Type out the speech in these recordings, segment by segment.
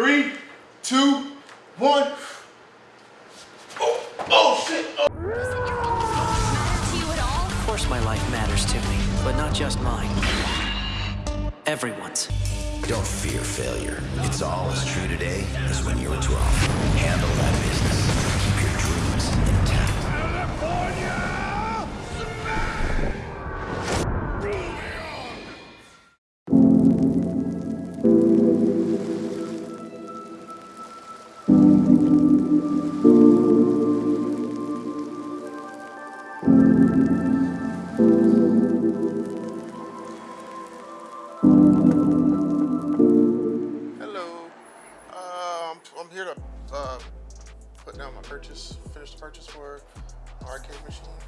Three, two, one. Oh, oh shit. Oh. matter to you at all? Of course my life matters to me, but not just mine. Everyone's. Don't fear failure. It's all as true today as when you were 12. Handle that business. Purchase for arcade machine.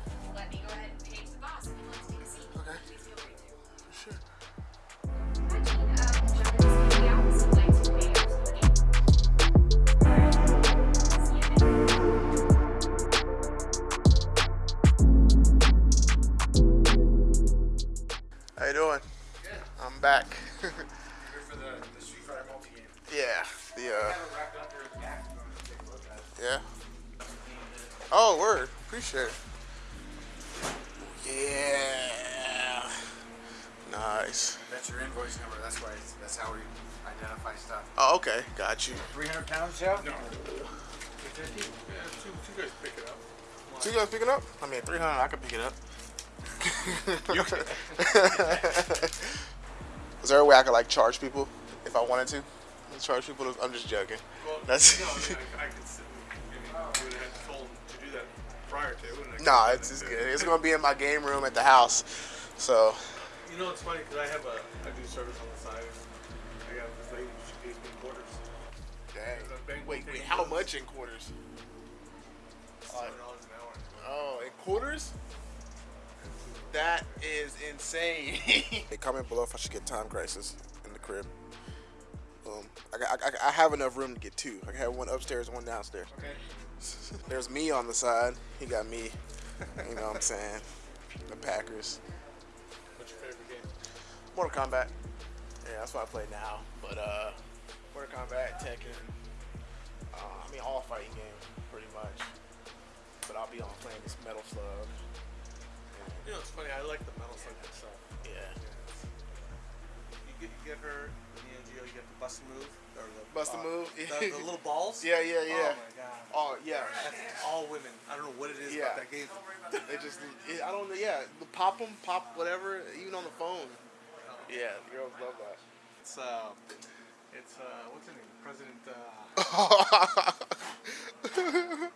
Invoice number. That's why. It's, that's how we identify stuff. Oh, okay. Got you. 300 pounds, Joe? No. 250? Yeah, two, two guys pick it up. So you guys picking up? I mean, 300, I could pick it up. Is there a way I could like charge people if I wanted to? Charge people? To, I'm just joking. Well, That's no, I, mean, I, I could sit and, I mean, you would have told to do that prior to, wouldn't Nah, it's, it's good. It's gonna be in my game room at the house. So You know, it's funny because I have a, I do service on the side. I got this lady, she pays me quarters. Dang. Wait, wait, how much in quarters? $7 an hour. Oh, in quarters? That is insane. hey, comment below if I should get Time Crisis in the crib. Um, I, I, I, I have enough room to get two. I have one upstairs, one downstairs. Okay. There's me on the side. He got me. You know what I'm saying? The Packers. Mortal Kombat. Yeah, that's what I play now. But uh, Mortal Kombat, Tekken. Uh, I mean, all fighting games, pretty much. But I'll be on playing this Metal Slug. And, You know, it's funny. I like the Metal Slug itself. Yeah. You get, you get her, you get the bust move. Or the, Bust a uh, move? The, the little balls. Yeah, yeah, yeah. Oh my god. Oh yeah. That's all women. I don't know what it is Yeah. about that game. They just, it, I don't know. Yeah, pop them, pop whatever, even on the phone. Yeah, the girls love that. It's uh, it's uh, what's her name? President. Uh,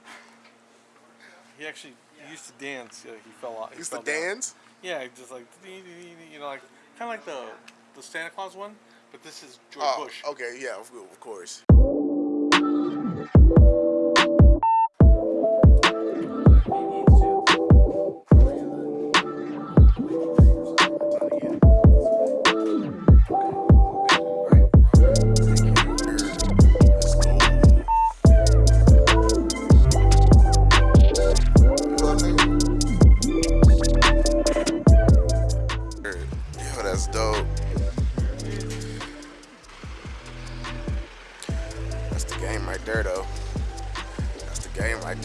he actually he used to dance. Yeah, he fell off. he Used to dance. Yeah, just like you know, like kind of like the the Santa Claus one, but this is George Oh, Bush. okay, yeah, of, of course.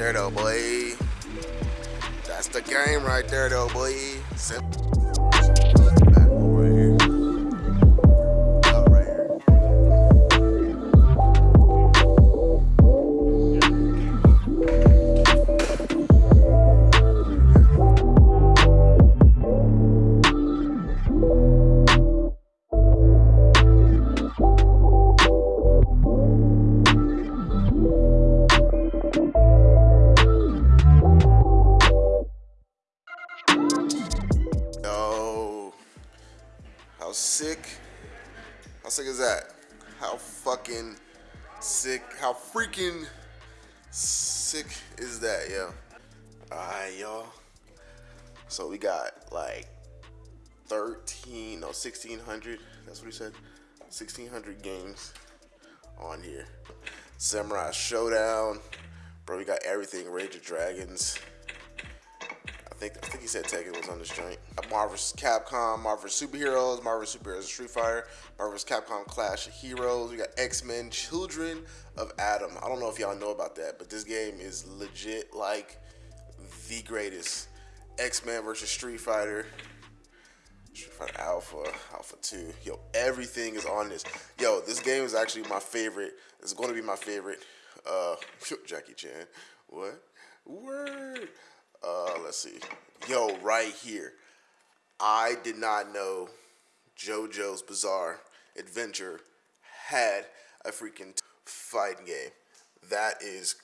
There, though, boy. That's the game right there, though, boy. Sim- how sick? How sick is that? How fucking sick? How freaking sick is that, yo? Alright, y'all. So we got like 13, no, 1600. That's what he said. 1600 games on here. Samurai Showdown. Bro, we got everything. Rage of Dragons. I think I think he said Tekken was on this joint. Marvel's Capcom, Marvel's Superheroes, Marvel's Superheroes Street Fighter, Marvel's Capcom Clash of Heroes. We got X Men Children of Adam. I don't know if y'all know about that, but this game is legit like the greatest. X Men versus Street Fighter. Street Fighter Alpha, Alpha 2. Yo, everything is on this. Yo, this game is actually my favorite. It's going to be my favorite. Uh, Jackie Chan. What? Word. Uh, let's see. Yo, right here. I did not know JoJo's Bizarre Adventure had a freaking fighting game. That is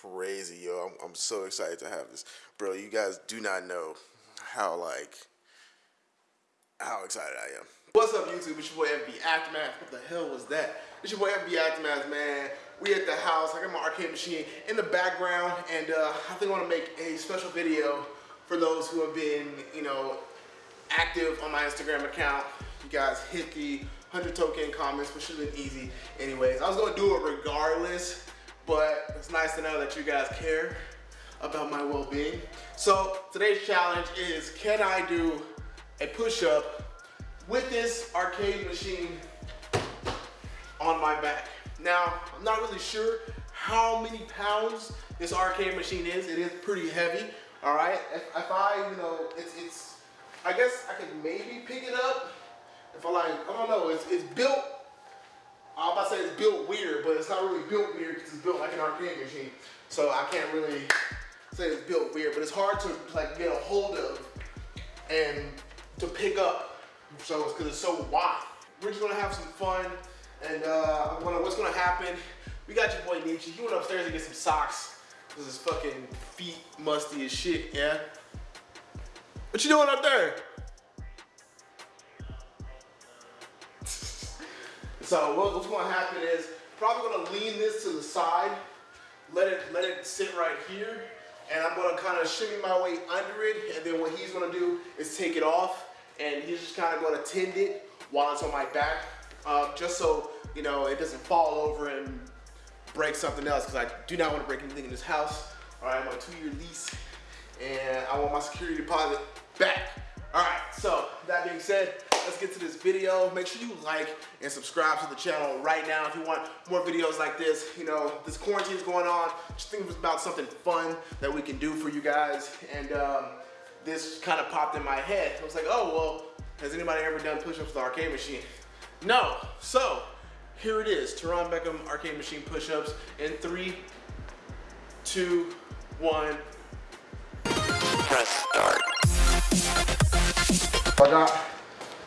crazy, yo. I'm, I'm so excited to have this. Bro, you guys do not know how, like, how excited I am. What's up, YouTube? It's your boy FB Aftermath. What the hell was that? It's your boy FB Aftermath, man. We at the house. I got my arcade machine in the background, and uh, I think I want to make a special video for those who have been, you know, active on my Instagram account. You guys hit the 100 token comments, which should have been easy. Anyways, I was going to do it regardless, but it's nice to know that you guys care about my well-being. So today's challenge is, can I do a push-up with this arcade machine on my back. Now, I'm not really sure how many pounds this arcade machine is. It is pretty heavy, all right? If, if I, you know, it's, it's, I guess I could maybe pick it up. If I like, I don't know, it's, it's built, I'm about to say it's built weird, but it's not really built weird because it's built like an arcade machine. So I can't really say it's built weird, but it's hard to like get a hold of and to pick up. So it's because it's so wide. We're just gonna have some fun, and uh, gonna, what's gonna happen? We got your boy Nietzsche. He went upstairs to get some socks. Cause his fucking feet musty as shit. Yeah. What you doing up there? so what, what's gonna happen is probably gonna lean this to the side, let it let it sit right here, and I'm gonna kind of shimmy my way under it, and then what he's gonna do is take it off, and he's just kind of gonna tend it while it's on my back, uh, just so you know it doesn't fall over and break something else, because I do not want to break anything in this house. All right, a two-year lease, and I want my security deposit back. All right, so that being said, let's get to this video. Make sure you like and subscribe to the channel right now if you want more videos like this. You know, this quarantine is going on. Just think about something fun that we can do for you guys. And um, this kind of popped in my head. I was like, oh, well, has anybody ever done push-ups with the arcade machine? No. So, here it is. Teron Beckham arcade machine push-ups in three, two, one. Press start. I got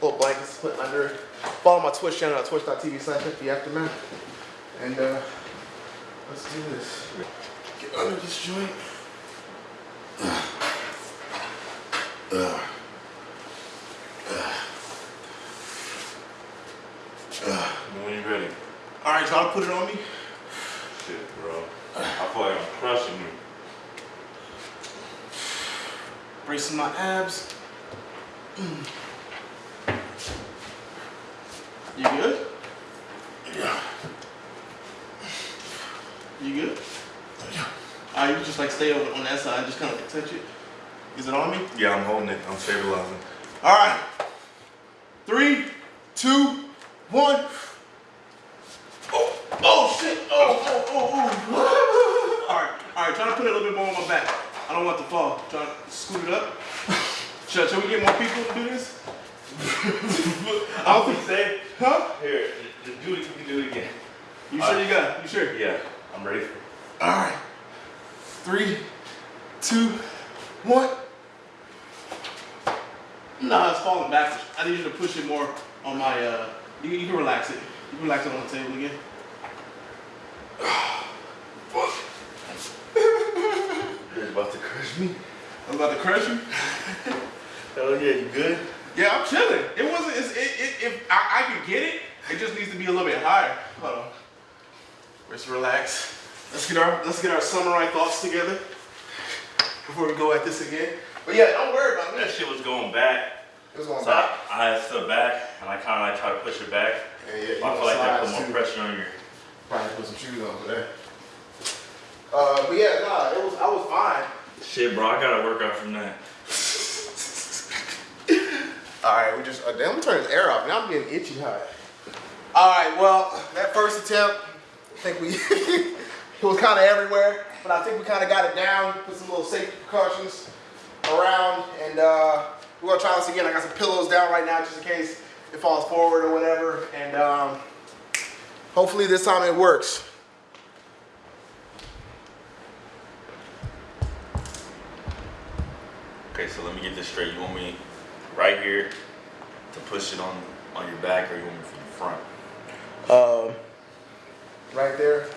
little blankets to put under it. Follow my Twitch channel at twitch.tv slash the aftermath. And uh, let's do this. Get under this joint. When you ready? Right, y'all put it on me. Shit, bro. I feel like I'm crushing you. Bracing my abs. You good? Yeah. You good? Yeah. All right, you just like stay over on that side, just kind of like touch it. Is it on me? Yeah, I'm holding it. I'm stabilizing. All right. Three, two, one. Oh, oh shit. Oh, oh, oh, oh. all right, all right. Try to put it a little bit more on my back. I don't want to fall. Try to scoot it up. Should, should we get more people to do this? I don't think say. Huh? Here, just do it. You can do it again. You sure you got it? You sure? Yeah, I'm ready. All right. Three, two, one. Nah, it's falling backwards. I need you to push it more on my, uh, you, you can relax it. You can relax it on the table again. You're about to crush me. I'm about to crush you. Hell yeah, you good? Yeah, I'm chilling. It wasn't, it's, it, it, if I, I could get it, it just needs to be a little bit higher. Hold on. Let's relax. Let's get our, let's get our samurai thoughts together before we go at this again. But yeah, don't worry about me. That shit was going back. It was going So I, I stood back and I kind of like tried to push it back. Yeah, yeah, I feel like that put more too. pressure on your. Probably put some shoes on for that. Uh, but yeah, nah, it was I was fine. Shit, bro, I gotta work out from that. All right, we just, uh, damn, let me turn this air off. Now I'm getting itchy hot. All right, well, that first attempt, I think we, it was kind of everywhere, but I think we kind of got it down, put some little safety precautions around, and uh, we're gonna try this again. I got some pillows down right now just in case it falls forward or whatever, and um, hopefully this time it works. Okay, so let me get this straight. You want me right here to push it on on your back, or you want me from the front? Um, right there,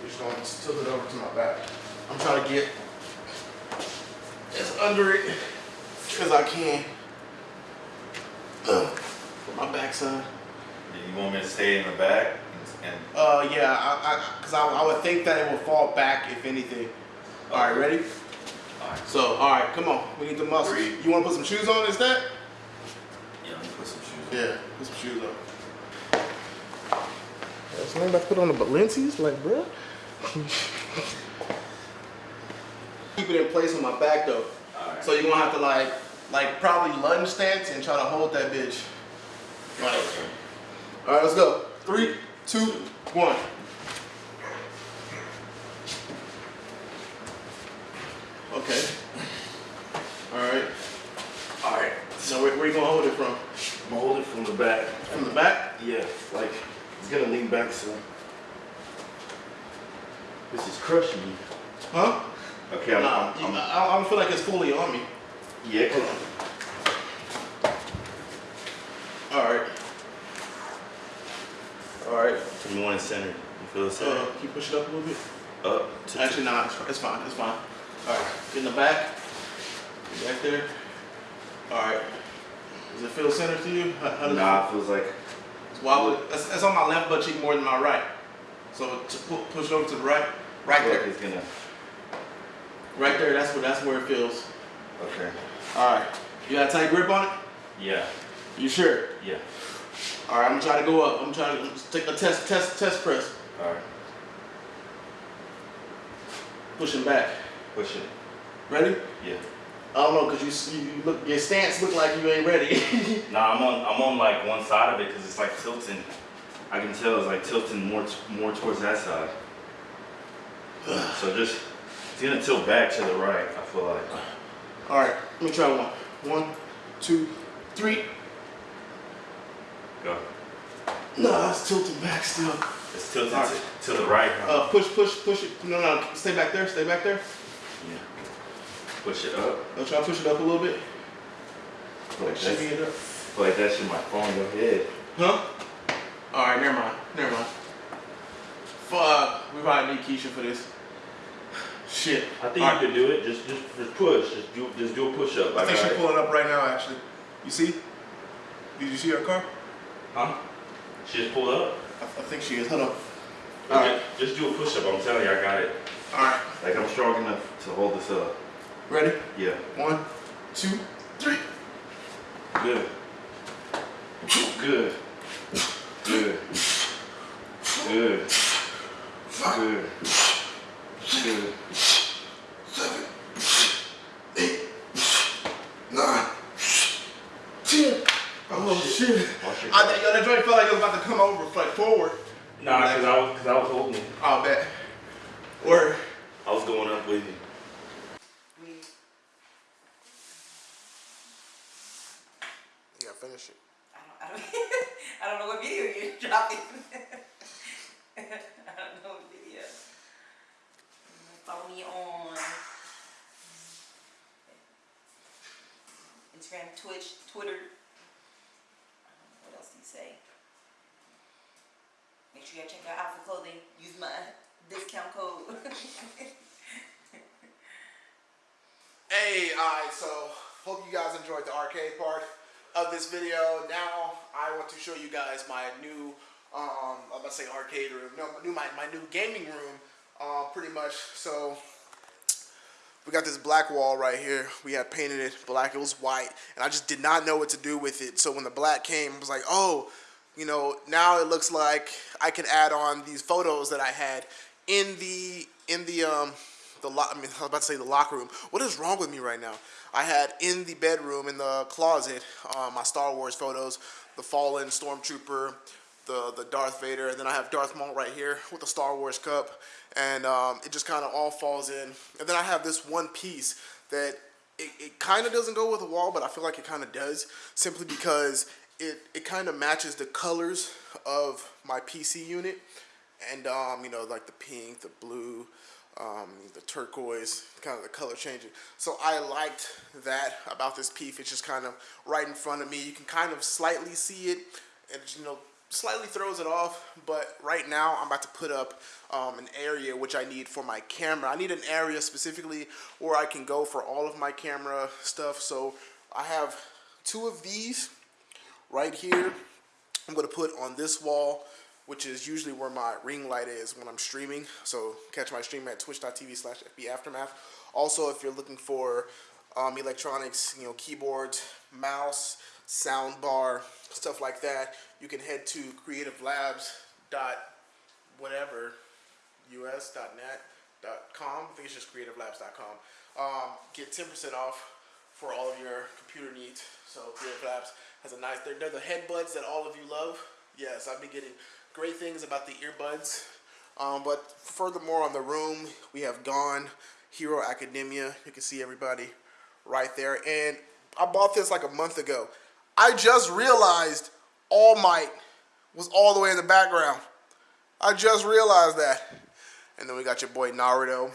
we're just gonna tilt it over to my back. I'm trying to get as under it as I can. Uh, for my backside. Do you want me to stay in the back? And, and Uh, yeah, I, I, cause I, I would think that it will fall back if anything. All right, ready? All right, So, all right, come on. We need the muscles. Three. You want to put some shoes on instead? yeah, let me put some shoes. on. Yeah, put some shoes on. That's something about to put on the Balenci's, like, bro. Keep it in place on my back though. Alright. So you're gonna have to like, like probably lunge stance and try to hold that bitch. Like, all right, let's go. Three, two, one. Okay. All right. All right, Now where, where you gonna hold it from? I'm gonna hold it from the back. From the back? Yeah, like it's gonna lean back so. This is crushing me. Huh? Okay, I'm, Nah, I'm, I'm I, I don't feel like it's fully on me. yeah, cause All right. All right. you want it centered. You feel it Uh, centered? can you push it up a little bit? Up to Actually, nah, it's, it's fine. It's fine. All right. Get in the back. Get back there. All right. Does it feel centered to you? How, how Nah, it it feels like it's wobbly? That's, that's on my left butt cheek more than my right. So to pu- push over to the right. Right I feel like there. it's gonna. Right there. That's where that's where it feels. Okay. All right. You got a tight grip on it? Yeah. You sure? Yeah. All right. I'm gonna try to go up. I'm trying to take a test test test press. All right. Pushing back. Push it. Ready? Yeah. I don't know, cause you, you you look your stance look like you ain't ready. Nah, I'm on. I'm on like one side of it because it's like tilting. I can tell it's like tilting more t- more towards that side. So just it's gonna tilt back to the right. I feel like. All right, let me try one. One, two, three. Go. No, it's tilting back still. It's tilting right. to, to the right. Huh? Uh, push, push, push it. No, no, stay back there. Stay back there. Yeah. Push it up. I'll try to push it up a little bit. Like Shimmy that's, it up. like that shit might fall on your head. Huh? All right, never mind. Never mind. Fuck, we probably need Keisha for this. Shit. I think All you right. can do it. Just just just push. Just do just do a push up. I Like think she's pulling up right now. Actually, you see? Did you see her car? Huh? She just pulled up. I, I think she is. Hold on. All ju- right. Just do a push up. I'm telling you, I got it. All right. Like I'm strong enough to hold this up. Ready? Yeah. One, two, three. Good. Good. Good. Good. Good. Good. nine, ten. Oh, oh shit! Watch oh, your I, yo, that joint felt like it was about to come over, like forward. Nah, cause I was cause I was holding it. I'll bet. Word. I was going up with you. Yeah, finish it. I don't, I don't, I don't know what video you're dropping. I don't know what video. Follow me on Instagram, Twitch, Twitter. What else do you say? Make sure you check out Alpha Clothing. Use my discount code. Hey, alright, so hope you guys enjoyed the arcade part of this video. Now I want to show you guys my new, um, I'm to say arcade room, no, new my, my new gaming room, uh, pretty much. So we got this black wall right here. We had painted it black. It was white, and I just did not know what to do with it. So when the black came, I was like, oh, you know, now it looks like I can add on these photos that I had in the in the um the lo- I mean, I was about to say the locker room. What is wrong with me right now? I had in the bedroom, in the closet, uh, my Star Wars photos, the fallen stormtrooper, the the Darth Vader, and then I have Darth Maul right here with the Star Wars cup, and um, it just kind of all falls in. And then I have this one piece that it, it kind of doesn't go with the wall, but I feel like it kind of does, simply because it it kind of matches the colors of my PC unit, and um, you know like the pink, the blue. Um, the turquoise, kind of the color changing. So I liked that about this piece. It's just kind of right in front of me. You can kind of slightly see it, and you know slightly throws it off, but right now I'm about to put up um, an area which I need for my camera. I need an area specifically where I can go for all of my camera stuff. So I have two of these right here. I'm gonna put on this wall, which is usually where my ring light is when I'm streaming. So catch my stream at twitch.tv slash Aftermath. Also, if you're looking for um, electronics, you know, keyboards, mouse, sound bar, stuff like that, you can head to creative labs dot whatever us.net dot com. I think it's just creativelabs.com. Um, get 10% off for all of your computer needs. So Creative Labs has a nice, they're, they're the headbuds that all of you love. Yes, I've been getting great things about the earbuds. Um, but furthermore on the room, we have Gone, Hero Academia. You can see everybody right there. And I bought this like a month ago. I just realized All Might was all the way in the background. I just realized that. And then we got your boy Naruto.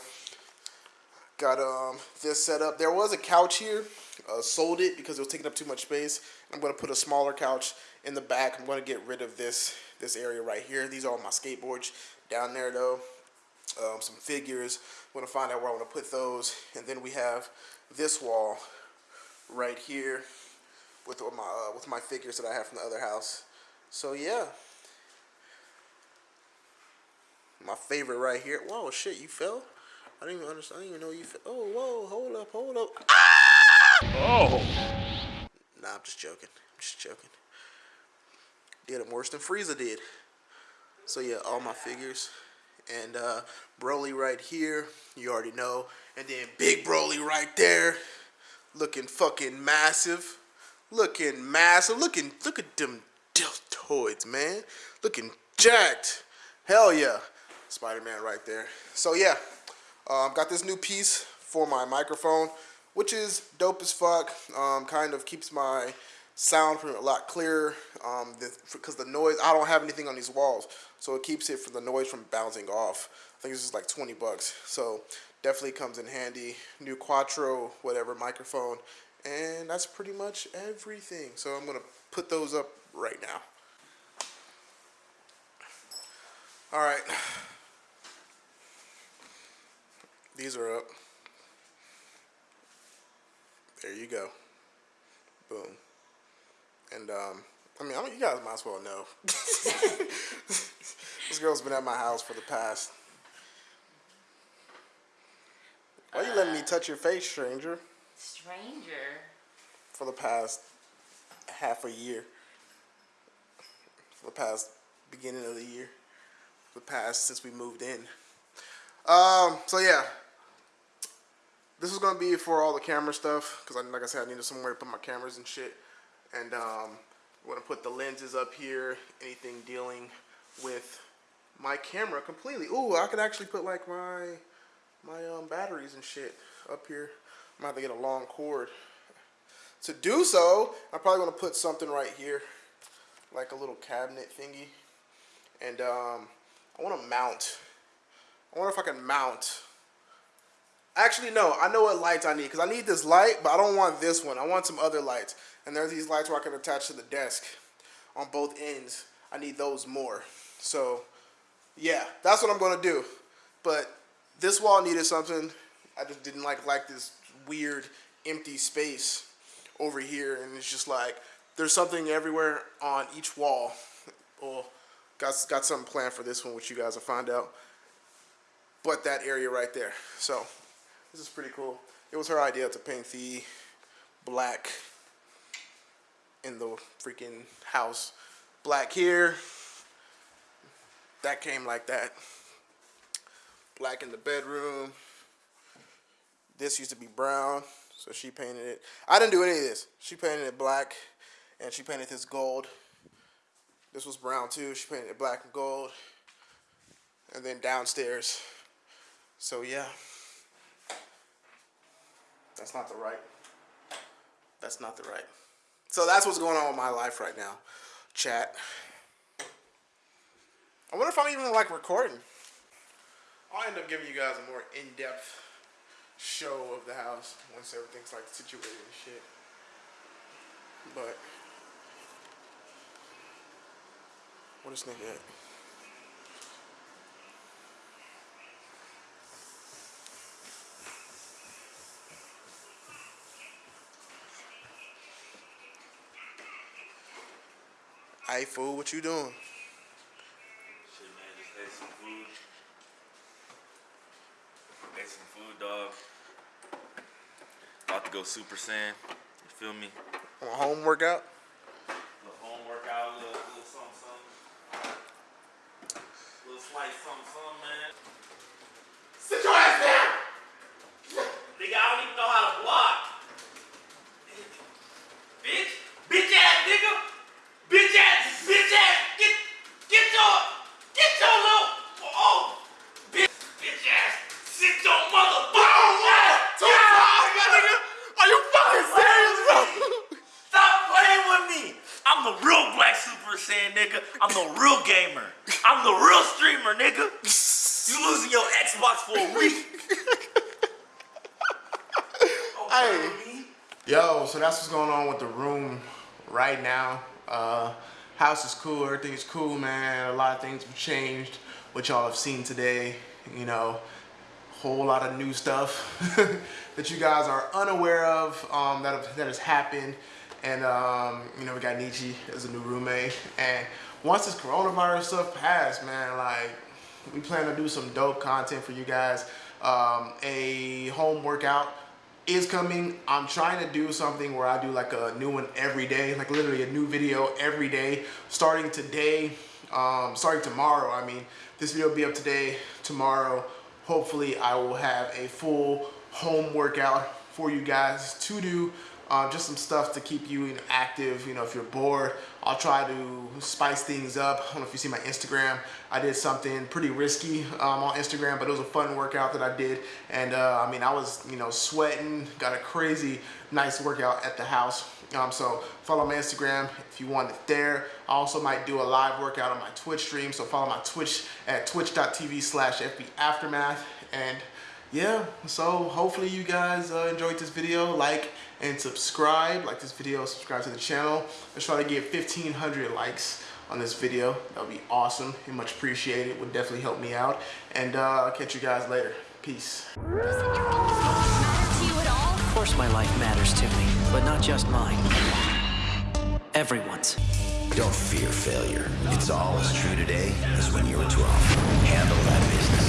Got um this set up. There was a couch here. Uh, sold it because it was taking up too much space. I'm gonna put a smaller couch in the back. I'm gonna get rid of this this area right here. These are all my skateboards down there though. Um, some figures. I'm gonna find out where I want to put those. And then we have this wall right here with my uh, with my figures that I have from the other house. So yeah, my favorite right here. Whoa, shit, you fell? I didn't even understand. I didn't even know you fell. Oh, whoa, hold up, hold up. Oh. Nah, I'm just joking. I'm just joking. Did him worse than Frieza did. So yeah, all my figures. And uh, Broly right here, you already know. And then Big Broly right there, looking fucking massive. Looking massive. Looking, look at them deltoids, man. Looking jacked. Hell yeah. Spider-Man right there. So yeah, um, got this new piece for my microphone, which is dope as fuck. Um, kind of keeps my sound from a lot clearer um, because the, noise, I don't have anything on these walls, so it keeps it from the noise from bouncing off. I think this is like 20 bucks, so definitely comes in handy. New Quattro, whatever, microphone, and that's pretty much everything. So I'm going to put those up right now. All right. These are up. There you go. Boom. And, um, I mean, I mean, you guys might as well know. this girl's been at my house for the past. Why are you letting me touch your face, stranger? Stranger. For the past half a year. For the past beginning of the year. For the past since we moved in. Um, so yeah. This is gonna be for all the camera stuff, because like I said, I needed somewhere to put my cameras and shit. And um, I'm gonna put the lenses up here, anything dealing with my camera completely. Ooh, I could actually put like my my um, batteries and shit up here. I'm gonna have to get a long cord. To do so, I'm probably gonna put something right here, like a little cabinet thingy. And um, I wanna mount. I wonder if I can mount. Actually, no, I know what lights I need, because I need this light, but I don't want this one. I want some other lights. And there's these lights where I can attach to the desk on both ends. I need those more. So, yeah, that's what I'm gonna do. But this wall needed something. I just didn't like like this weird empty space over here, and it's just like there's something everywhere on each wall. Well, got got something planned for this one, which you guys will find out. But that area right there. So this is pretty cool. It was her idea to paint the black in the freaking house. Black here. That came like that. Black in the bedroom. this used to be brown, so she painted it. I didn't do any of this. She painted it black, and she painted this gold. This was brown too. She painted it black and gold. And then downstairs. So yeah. That's not the right. That's not the right. So that's what's going on with my life right now. Chat. I wonder if I'm even like recording. I'll end up giving you guys a more in-depth show of the house once everything's like situated and shit. But what is nigga at? Hey fool, what you doing? Shit, man, just ate some food. Ate some food, dog. About to go Super Saiyan. You feel me? On a home workout? Little home workout, little, little something, something. Little slice, something, something, man. Sit your ass down! Nigga, I don't even know how to block. Bitch, bitch ass nigga, bitch ass, bitch ass, get, get your, get your little, oh, bitch, bitch ass, sit your motherfucking ass. Too far, my nigga! Are you fucking serious, bro? Stop playing with me. I'm the real Black Super Saiyan nigga. I'm the real gamer. I'm the real streamer, nigga. You losing your Xbox for a week. Hey. Yo, so that's what's going on with the room right now. Uh, house is cool, everything is cool, man. A lot of things have changed, which y'all have seen today. You know, whole lot of new stuff that you guys are unaware of um, that, have, that has happened. And, um, you know, we got Nietzsche as a new roommate. And once this coronavirus stuff passed, man, like, we plan to do some dope content for you guys. Um, a home workout is coming. I'm trying to do something where I do like a new one every day, like literally a new video every day, starting today, um, starting tomorrow. I mean, this video will be up today, tomorrow. Hopefully I will have a full home workout for you guys to do. Um, just some stuff to keep you active. You know, if you're bored, I'll try to spice things up. I don't know if you see my Instagram. I did something pretty risky um, on Instagram, but it was a fun workout that I did. And uh, I mean, I was you know sweating. Got a crazy nice workout at the house. Um, so follow my Instagram if you want it there. I also might do a live workout on my Twitch stream. So follow my Twitch at twitch.tv slash Aftermath. And yeah, so hopefully you guys uh, enjoyed this video. Like and subscribe. Like this video, subscribe to the channel. Let's try to get 1,500 likes on this video. That would be awesome and much appreciated. Would definitely help me out. And uh, I'll catch you guys later. Peace. Matter to you at all? Of course my life matters to me, but not just mine. Everyone's. Don't fear failure. It's all as true today as when you were 12. Handle that business.